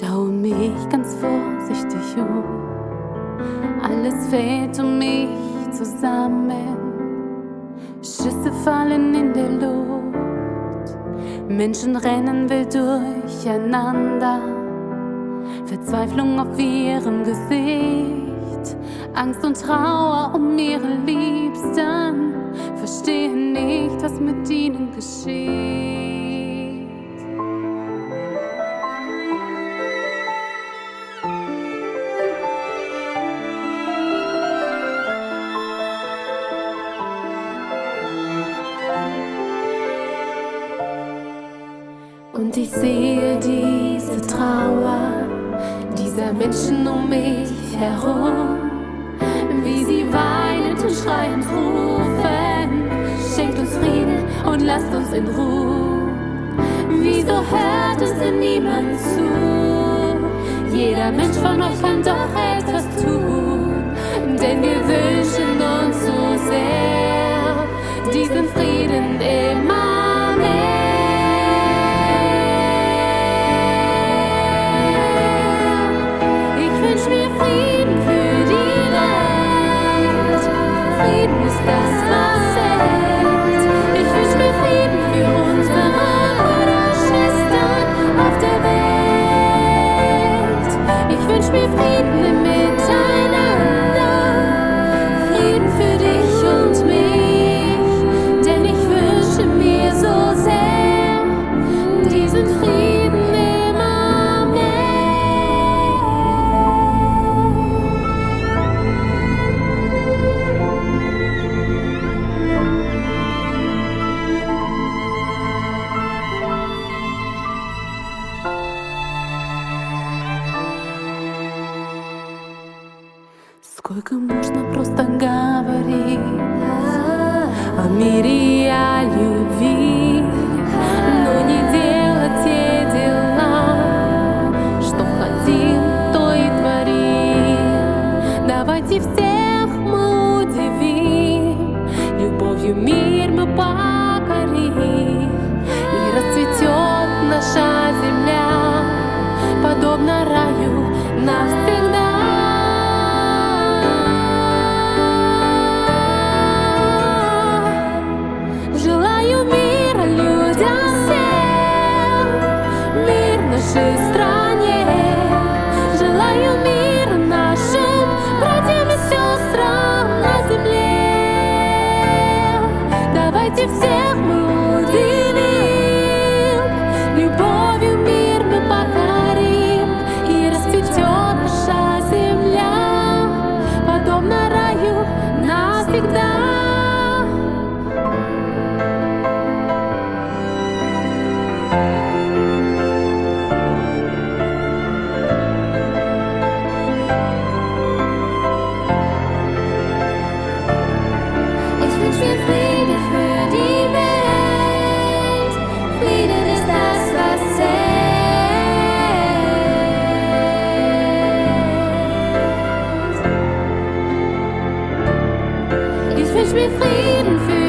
um. Alles fällt um mich zusammen. Schüsse fallen in der Luft. Menschen rennen wild durcheinander. Verzweiflung auf ihrem Gesicht. Angst und Trauer um ihre Liebsten. Verstehe nicht, was mit ihnen geschieht. Und ich sehe diese Trauer dieser Menschen um mich herum, wie sie weinend und schreiend rufen, schenkt uns Frieden und lasst uns in Ruhe. Wieso hört es denn niemand zu? Jeder Mensch von euch kann doch etwas tun, denn wir wünschen uns so sehr Christmas. Сколько можно просто говорить о мире и о любви, но не делать те дела, что хотим, то и творим. Давайте всех мы удивим, любовью мир мы покорим, и расцветет наша земля, подобно раю навсегда. Давайте всех мы me fleeting fear.